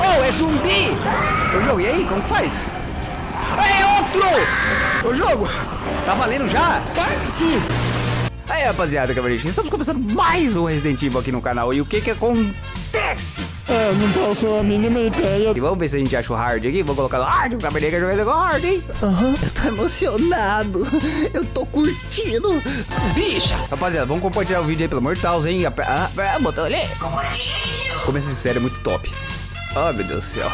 Oh, é zumbi! Ô jogo, e aí, como que faz? É outro! Ô jogo, tá valendo já? Claro que sim! Aí rapaziada, cavaleiros, estamos começando mais um Resident Evil aqui no canal E o que que acontece? É, não faço a mínima ideia. E vamos ver se a gente acha o hard aqui Vou colocar no hard, o cavaleiro quer jogar com hard, hein? Aham. Eu tô emocionado. Eu tô curtindo. Bicha! Rapaziada, vamos compartilhar o vídeo aí, pelo amor de Deus, hein? Ah, ah, botão ali Começo de série é muito top Oh, meu Deus do céu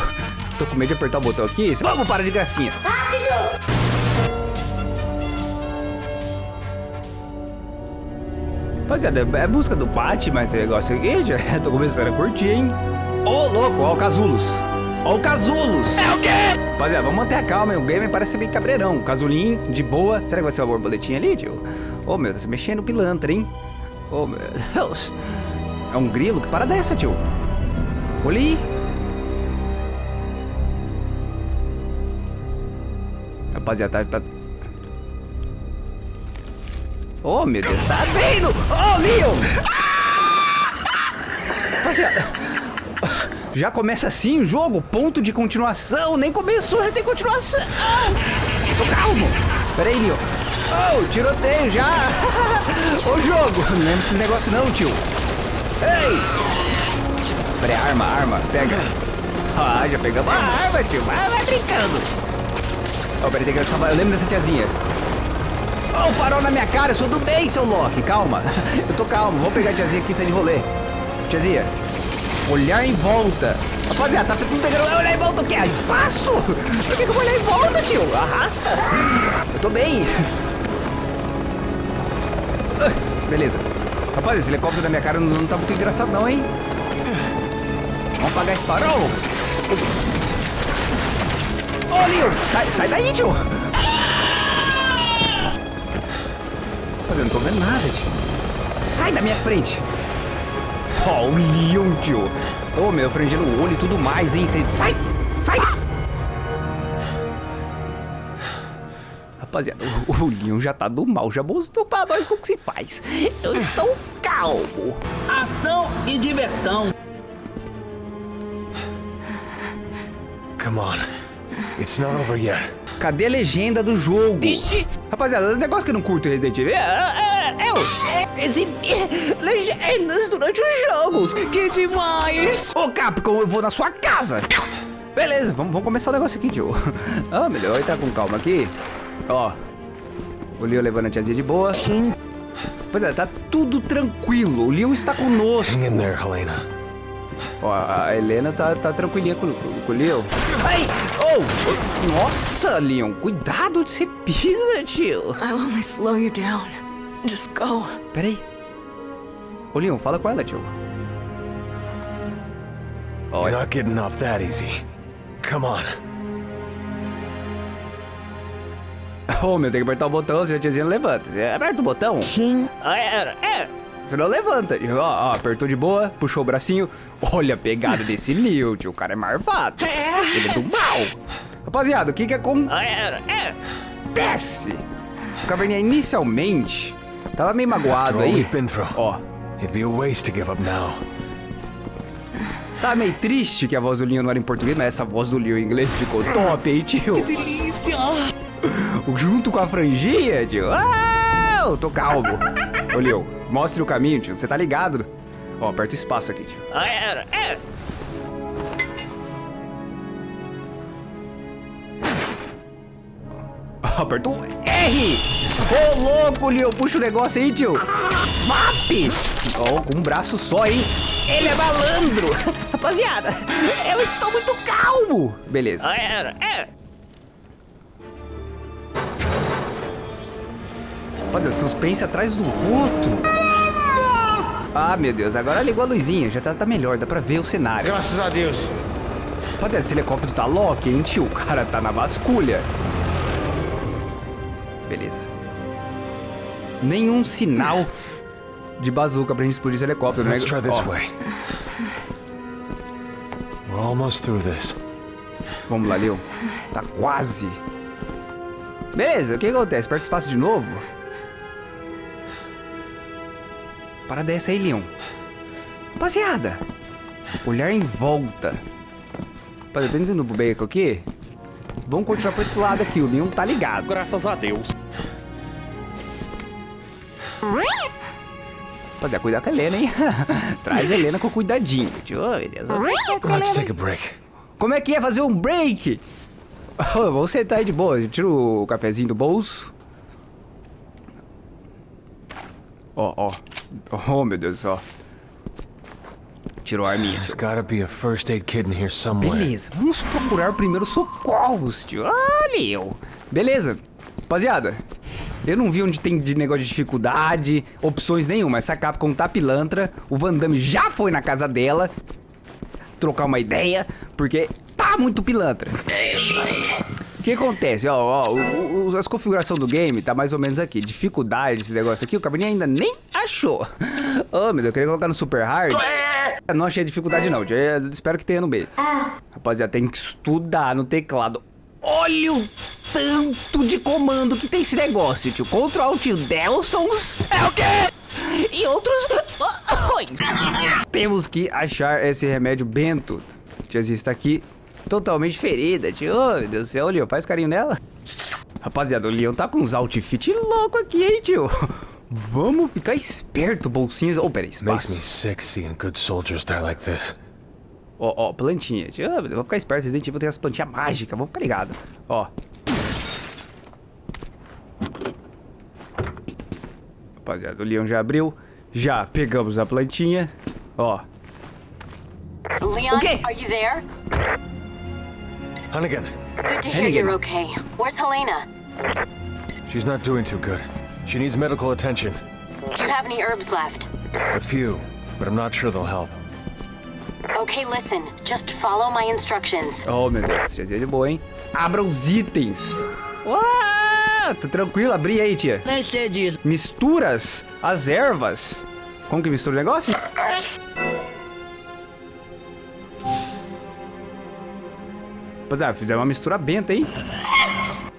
Tô com medo de apertar o botão aqui Vamos, para de gracinha Rapaziada, é busca do Batman esse negócio aqui, já tô começando a curtir, hein? Ô, louco, ó o Casulos. Ó o Casulos. É o quê? Rapaziada, vamos manter a calma, hein? o game parece bem cabreirão. Casulinho, de boa. Será que vai ser uma borboletinha ali, tio? Ô, meu, tá se mexendo o pilantra, hein? Ô, meu Deus. É um grilo? Que parada é essa, tio? Olha aí. Rapaziada, tá... Oh, meu Deus, tá vendo? Oh, Leon! Rapaziada, já começa assim o jogo, ponto de continuação, nem começou, já tem continuação. Tô calmo. Pera aí, Leon. Oh, tiroteio já. Ô, jogo, não lembra esses negócios não, tio. Ei! Pera aí, arma, arma, pega. Ah, já pegamos a arma, tio, vai, vai brincando. Oh, peraí, tem que salvar, eu lembro dessa tiazinha. Ô, farol na minha cara, eu sou do bem, seu Loki. Calma. Eu tô calmo. Vou pegar a tiazinha aqui e sair de rolê. Tiazinha. Olhar em volta. Rapaziada, tá tudo pegando. Olhar em volta o quê? Espaço? Por que eu vou olhar em volta, tio? Arrasta. Eu tô bem. Ah, Beleza. Rapaz, esse helicóptero na minha cara não tá muito engraçado não, hein? Vamos apagar esse farol. Ô, Leon, sai, sai daí, tio. Mas eu não tô vendo nada, tio. Sai da minha frente. Ó, o Leon, tio. Ô, meu, frangendo o olho e tudo mais, hein? Sai! Sai! Rapaziada, o, o Leon já tá do mal, já mostrou pra nós como que se faz. Eu estou calmo. Ação e diversão. Come on. It's not over yet. Cadê a legenda do jogo? Ixi. Rapaziada, o negócio que eu não curto em Resident Evil é, é, é, o- é exibir legendas durante os jogos. Que demais! Ô Capcom, eu vou na sua casa. Beleza, vamos, vamos começar o negócio aqui, tio. Ah, melhor entrar com calma aqui. Ó, o Leon levando a tiazinha de boa. Sim. Pois é, tá tudo tranquilo. O Leon está conosco. Hang in there, Helena. Ó, a Helena tá, tá tranquilinha com, com, com o Leon. Ai! Oh! oh, Nossa, Leon, cuidado onde você pisa, tio. I'll only slow you down. Just go. Peraí. Ô, Leon, fala com ela, tio. You're Olha. not getting off that easy. Come on. Ô, meu, tem que apertar o botão, senão a tiazinha não levanta. Aperta o botão. Sim. Ah, é, é. Você não levanta. Ó, ó, apertou de boa, puxou o bracinho. Olha a pegada desse tio. O cara é marvado. Ele é do mal. Rapaziada, o que que acontece? O Caverninha inicialmente tava meio magoado aí. we've been through, Ó, it'd be a waste to give up now. tava meio triste que a voz do Leon não era em português, mas essa voz do Leon em inglês ficou top, hein, tio? Delícia! Junto com a franjinha, tio. Ah, eu tô calmo. Ô, Leon, mostre o caminho, tio. Você tá ligado? Ó, aperta o espaço aqui, tio. Aperta o R! Ô, louco, Leon, puxa o negócio aí, tio. MAP! Ó, com um braço só, hein? Ele é malandro! Rapaziada, eu estou muito calmo! Beleza. Olha, suspense atrás do outro. Ah, meu Deus, agora ligou a luzinha, já tá, tá melhor, dá pra ver o cenário. Graças a Deus. Rapaziada, esse helicóptero tá lock, hein, tio? O cara tá na vasculha. Beleza. Nenhum sinal de bazuca pra gente explodir esse helicóptero, né? Let's try this way. We're almost through this. Vamos lá, Leon. Tá quase. Beleza, o que acontece? Espaço de novo. Para dessa aí, Leon. Rapaziada, olhar em volta. Rapaziada, eu tô indo pro beco aqui. Vamos continuar por esse lado aqui. O Leon tá ligado. Graças a Deus. Rapaziada, cuidar com a Helena, hein? Traz a Helena com cuidadinho. Tio, meu Deus. Let's take a break. Como é que é fazer um break? Vamos sentar aí de boa. Eu tiro o cafezinho do bolso. Ó, ó. Oh, meu Deus do céu. Tirou a arminha. There's gotta be a first aid kit in here somewhere. Beleza, vamos procurar primeiro socorros, tio. Olha eu. Beleza. Rapaziada, eu não vi onde tem de negócio de dificuldade, opções nenhuma. Essa Capcom tá pilantra. O Van Damme já foi na casa dela trocar uma ideia, porque tá muito pilantra. É isso aí. O que acontece? Ó, ó, o, o, as configurações do game tá mais ou menos aqui. Dificuldade, esse negócio aqui, o cabernet ainda nem achou. Ô, meu Deus, eu queria colocar no super hard. Não achei dificuldade não, eu espero que tenha no meio. Rapaziada, tem que estudar no teclado. Olha o tanto de comando que tem esse negócio, tio. Ctrl Alt Delsons. É o quê? E outros... Temos que achar esse remédio bento. Tiazinha está aqui totalmente ferida, tio. Oh, meu Deus do céu, Leon, faz carinho nela. Rapaziada, o Leon tá com uns outfit louco aqui, hein, tio. Vamos ficar esperto, bolsinhas. Oh, peraí, Makes espaço. me sick seeing good soldiers die like this. Ó, ó, plantinha. Tio, oh, vou ficar esperto, Resident Evil tem as plantinhas mágicas, vou ficar ligado. Ó. Rapaziada, o Leon já abriu. Já pegamos a plantinha. Ó. Leon, Okay. are you there? Hunnigan, Good to hear Hennigan. you're okay. Where's Helena? she's not doing too good. She needs medical attention. Do you have any herbs left? A few, but I'm not sure they'll help. Okay, listen. Just follow my instructions. Oh, meu Deus. Tiazinha de boa, hein? Abra os itens. Uau, tá tranquilo. Abri aí, tia. Nem sei disso. Misturas as ervas. Como que mistura o negócio? Rapaziada, fizeram uma mistura benta, hein?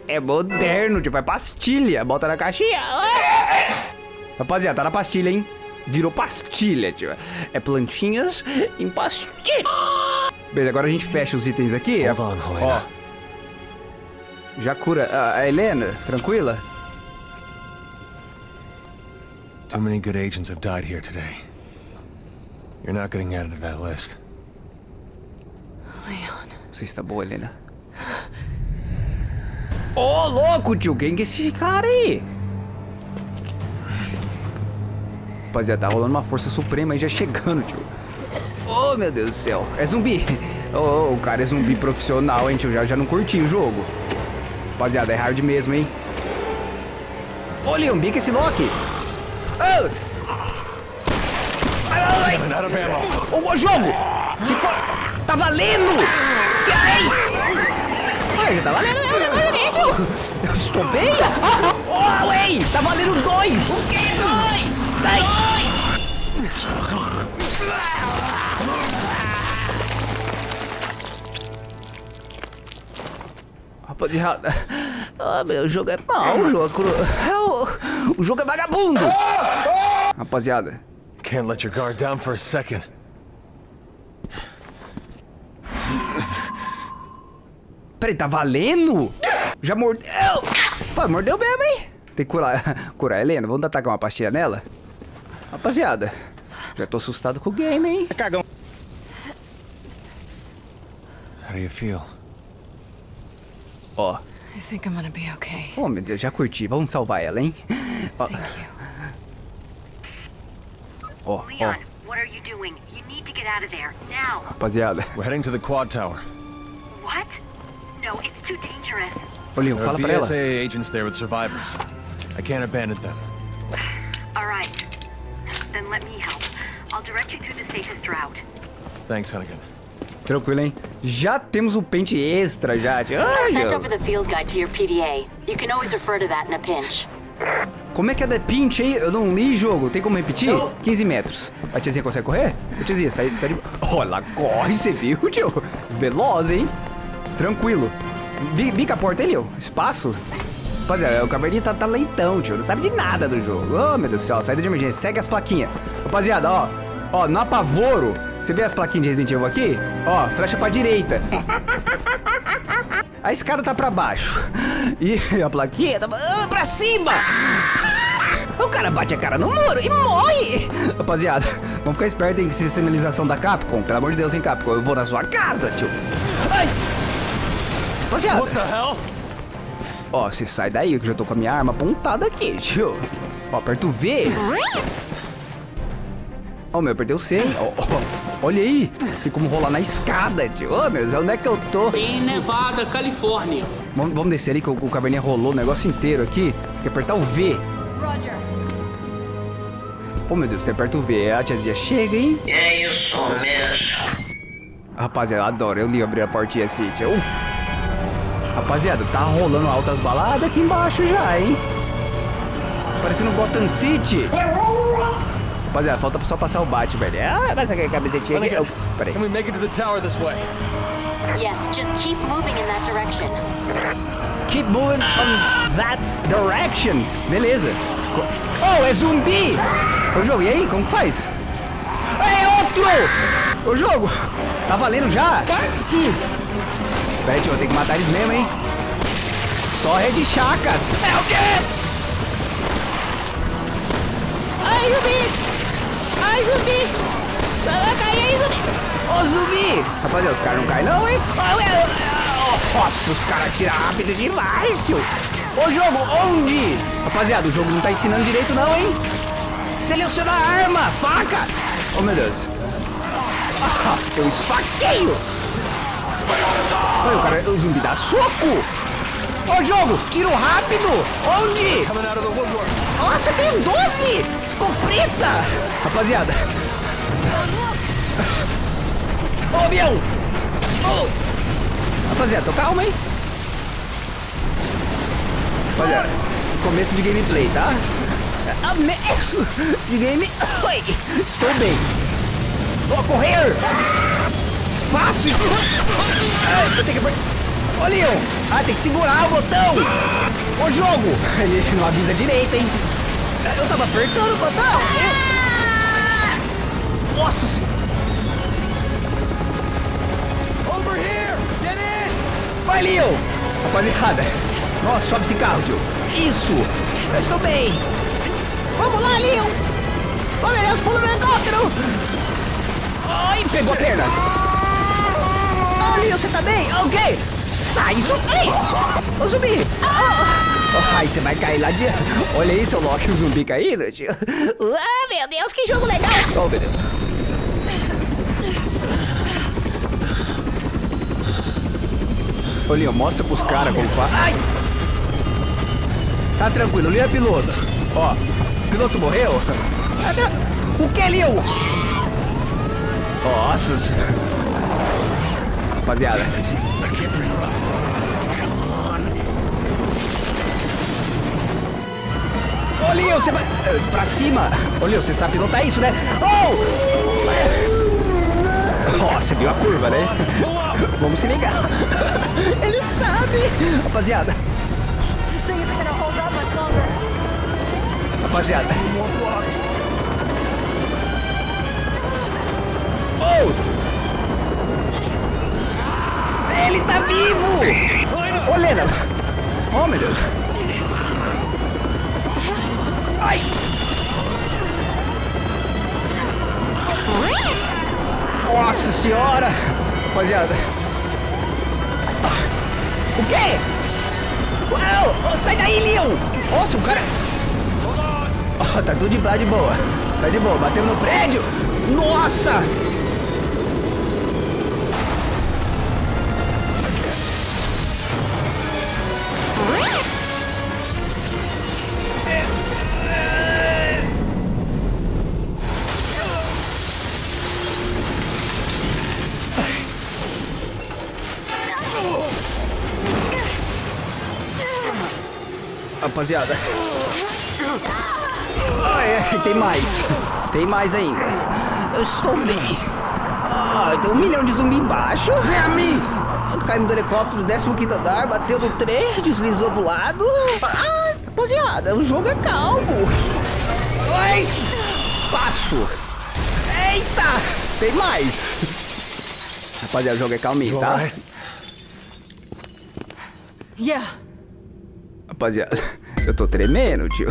É moderno, tio. Vai pastilha. Bota na caixinha. Rapaziada, tá na pastilha, hein? Virou pastilha, tio. É plantinhas em pastilha. Beleza, agora a gente fecha os itens aqui. Hold on, Helena. Ó. Já cura a, a Helena, tranquila? Too many good agents have died here today. You're not getting added to that list. Você está boa, Helena? Ô, louco, tio! Quem que é esse cara aí? Rapaziada, tá rolando uma força suprema aí já chegando, tio. Ô, meu Deus do céu. É zumbi. Ô, o cara é zumbi profissional, hein, tio? Já, já não curti o jogo. Rapaziada, é hard mesmo, hein? Ô, Leon, bica esse Loki. Ô! Ai, ai, ai. Ô, jogo! Que foi? Tá valendo! Ai, já tá valendo mesmo, agora, gente! Eu estou bem? Oh, ei! Tá valendo dois! O quê? Dois! Dois! Rapaziada, ah, meu, o jogo é mau, o jogo é cru... o, o jogo é vagabundo! Rapaziada, Can't let your guard down for a second. Peraí, tá valendo? Já mordeu? Pô, mordeu mesmo, hein? Tem que curar, curar a Helena. Vamos atacar uma pastilha nela? Rapaziada, já tô assustado com o game, hein? Cagão. How do you feel? Ó. I think I'm gonna be okay. Oh, meu Deus, já curti. Vamos salvar ela, hein? Ó, Thank you. ó, ó. Leon, what are you doing? You need to get out of there now. Rapaziada. We're heading to the quad tower. What? No, it's too dangerous. Ô, Leon, fala pra ela. BSA agents there with survivors. I can't abandon them. All right. Then let me help. I'll direct you through the safest route. Thanks, Hunnigan. Tranquilo, hein? Já temos o pente extra, já. Ai, Sent over the field guide to your PDA. You can always refer to that in a pinch. Como é que é da pinch aí? Eu não li jogo. Tem como repetir? 15 metros. A tiazinha consegue correr? Ô, tiazinha, você tá, você tá de... Ela corre, você viu, tio? Veloz, hein? Tranquilo. Bi- Bica a porta aí, Leo. Espaço. Rapaziada, o caverninho tá, tá lentão, tio. Não sabe de nada do jogo. Ô, meu Deus do céu. Saída de emergência. Segue as plaquinhas. Rapaziada, ó. Ó, no apavoro, Você vê as plaquinhas de Resident Evil aqui? Ó, flecha pra direita. A escada tá pra baixo. E a plaquinha tá ah, pra cima. O cara bate a cara no muro e morre. Rapaziada, vamos ficar esperto em se sinalização da Capcom. Pelo amor de Deus, hein, Capcom. Eu vou na sua casa, tio. Ai. Rapaziada. What the hell? Ó, você sai daí que eu já tô com a minha arma apontada aqui, tio. Ó, aperta o V. Ó, meu, apertei o C, hein? Ó, ó, olha aí. Tem como rolar na escada, tio. Ô, meu Deus, onde é que eu tô? Em Nevada, Califórnia. Vamos, vamos descer ali que o, o caverninha rolou o negócio inteiro aqui. Tem que apertar o V. Roger. Ô, meu Deus, você aperta o V. A tiazinha chega, hein? É isso mesmo. Rapaziada, eu adoro. Eu li abrir a portinha assim, tio. Rapaziada, tá rolando altas baladas aqui embaixo já, hein? Parecendo Gotham City. Rapaziada, falta só passar o bate, velho. Ah, mas aquela camisetinha aqui. Oh, peraí. Can we make it to the tower this way? Yes, just keep moving in that direction. Keep moving on that direction. Beleza. Oh, é zumbi! Ô, jogo, e aí? Como que faz? É outro! Ô, jogo! Tá valendo já? Sim. Tio, eu tenho que matar eles mesmo, hein? Só Red Chacas! É o quê? Ai, zumbi! Ai, zumbi! Vai cair aí, zumbi! Ô, zumbi! Rapaziada, os caras não caem não, hein? Nossa, os caras atiram rápido demais, tio! Ô, jogo, onde? Rapaziada, o jogo não tá ensinando direito não, hein? Seleciona a arma, faca! Oh, meu Deus. Ah, eu esfaqueio! Olha, o cara, o zumbi dá soco! Ô, jogo, tiro rápido! Onde? Nossa, tem um 12! Escopeta! Rapaziada. Ô, avião! Ô! Rapaziada, tô calma, hein? Rapaziada, começo de gameplay, tá? Começo de game... Estou bem. Vou correr! Espaço! Ai, eu tenho que... Ô, Leon! Ah, tem que segurar o botão! Ô, jogo! Ele não avisa direito, hein? Eu tava apertando o botão! Eu... Nossa senhora! Vai, Leon! Rapaziada! Nossa, sobe esse carro, tio! Isso! Eu estou bem! Vamos lá, Leon! Oh, meu Deus, pula no helicóptero! Ai, pegou a perna! Oh, Leon, você tá bem? Ok! Sai, zumbi! Ô, zumbi! Ah, Ai, você vai cair lá de... Olha aí, seu Loki, o zumbi caindo, tio! Ah, meu Deus, que jogo legal! Oh, meu Deus! Ô, Leon, mostra pros caras como faz. Ai! Tá tranquilo, Leon é piloto. Ó, o piloto morreu? Tá O que, Leon? Nossa. senhora. Rapaziada. Ô, Leon, você vai... eh, Pra cima. Ô, Leon, você sabe pilotar isso, né? Oh! Ó, você viu a curva, né? Vamos se ligar. Ele sabe. Rapaziada, This thing vivo! Ô, Lena! Oh, meu Deus! Ai! Nossa senhora! Rapaziada! O quê? Uau! Oh, sai daí, Leon! Nossa, o cara... Oh, tá tudo de, de boa. Tá de boa. Bateu no prédio. Nossa! Rapaziada. Ah, é, tem mais. Tem mais ainda. Eu estou bem. Ah, tem um milhão de zumbi embaixo. É a mim. Caímos do helicóptero do 15 andar, bateu no trem, deslizou pro lado. Ah, rapaziada, o jogo é calmo. Ai, passo. Eita! Tem mais. Rapaziada, o jogo é calminho, tá? Yeah. Rapaziada, eu tô tremendo, tio.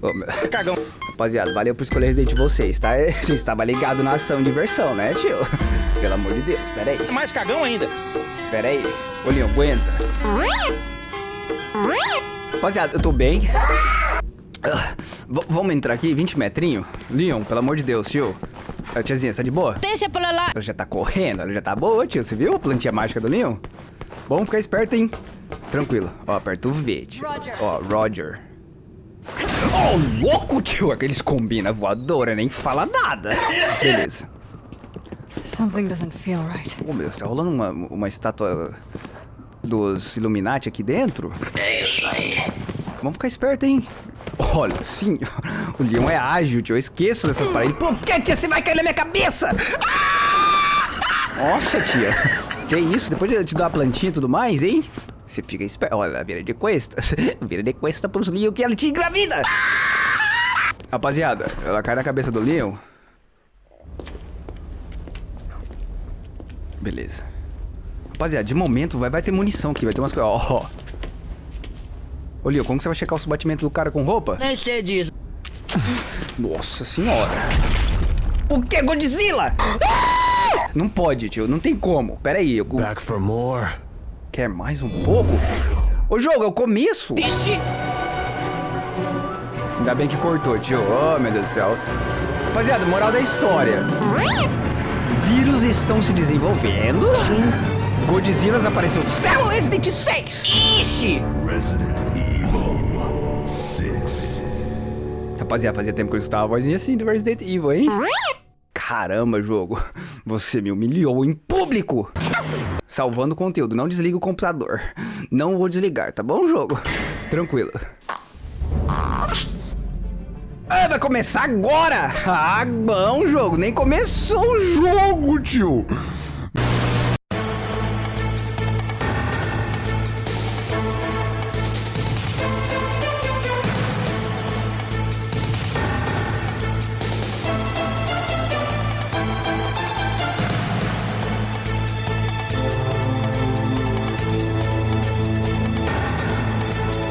Ô, meu... Cagão. Rapaziada, valeu por escolher Resident Evil 6, tá? Você estava ligado na ação e diversão, né, tio? Pelo amor de Deus, pera aí. Mais cagão ainda. Pera aí. Ô, Leon, aguenta. Rapaziada, eu tô bem. Ah, v- vamos entrar aqui, 20 metrinho? Leon, pelo amor de Deus, tio. Tiazinha, você tá de boa? Deixa pra lá. Ela já tá correndo, ela já tá boa, tio. Você viu a plantinha mágica do Leon? Vamos ficar esperto, hein? Tranquilo. Ó, aperta o V, tio. Ó, Roger. Ó, louco, tio. Aqueles combina voadora, nem fala nada. Beleza. Something doesn't feel right. Ô, meu Deus, tá rolando uma, uma estátua dos Illuminati aqui dentro? É isso aí. Vamos ficar esperto, hein? Olha, sim, o Leon é ágil, tio. Eu esqueço dessas paradas. Por que, tia? Você vai cair na minha cabeça! Nossa, tia. Que isso? Depois de eu te dar a plantinha e tudo mais, hein? Você fica esperto. Olha, vira de costas. Vira de costas pros Leon que ela te engravida. Rapaziada, ela cai na cabeça do Leon. Beleza. Rapaziada, de momento vai, vai ter munição aqui, vai ter umas coisas. Ó. Ô, Leon, como que você vai checar os batimentos do cara com roupa? Nem sei disso. Nossa senhora. O que, Godzilla? Não pode, tio. Não tem como. Pera aí. Eu... Back for more. Quer mais um pouco? O jogo é o começo. Ainda bem que cortou, tio. Oh, meu Deus do céu. Rapaziada, moral da história. Vírus estão se desenvolvendo. Godzillas apareceu do céu. Resident 6. Ixi. Rapaziada, fazia tempo que eu escutava a vozinha assim do Resident Evil, hein? Caramba, jogo. Você me humilhou em público. Salvando o conteúdo. Não desliga o computador. Não vou desligar, tá bom, jogo? Tranquilo. Ah, vai começar agora! Ah, bom, jogo. Nem começou o jogo, tio.